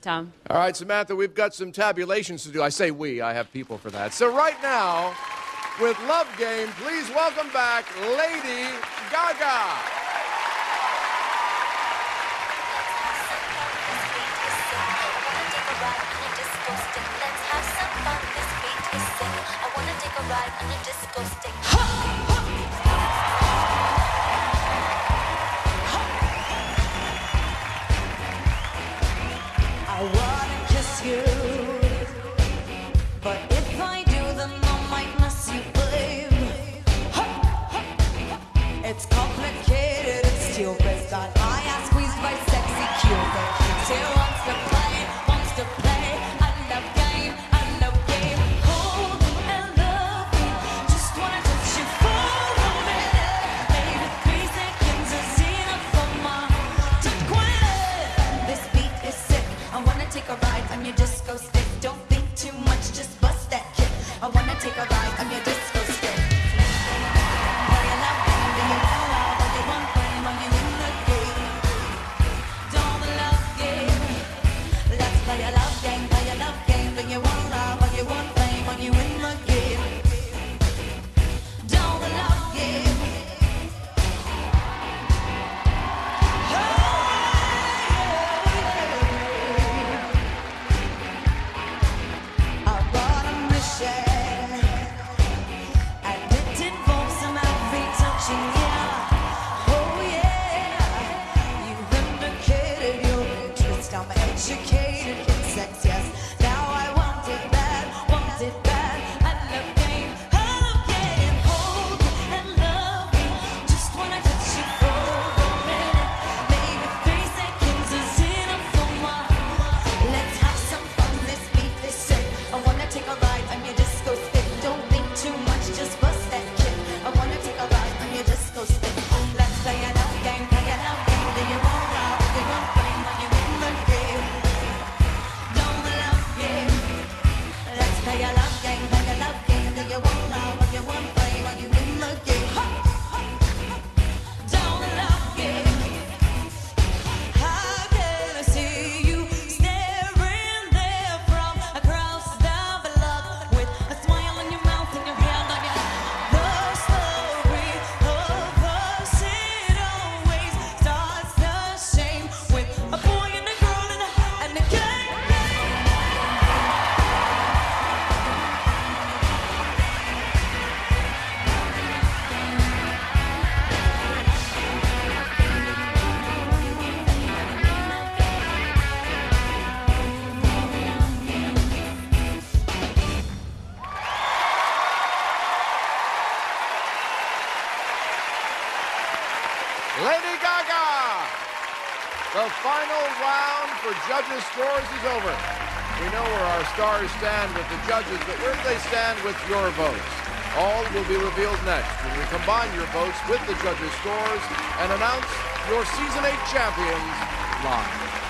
Tom. All right, Samantha, we've got some tabulations to do. I say we, I have people for that. So, right now, with Love Game, please welcome back Lady Gaga. ride on a disco stick. I am squeezed by sexy Cupid. She wants to play, wants to play. I love game, love game. Hold and you, just wanna you for a minute. Maybe three seconds is enough for my. This beat is sick. I wanna take a ride on your disco stick. Don't think too much, just bust that kick. I wanna take a ride on your disco stick. Lady Gaga! The final round for judges' scores is over. We know where our stars stand with the judges, but where do they stand with your votes? All will be revealed next when we combine your votes with the judges' scores and announce your Season 8 champions live.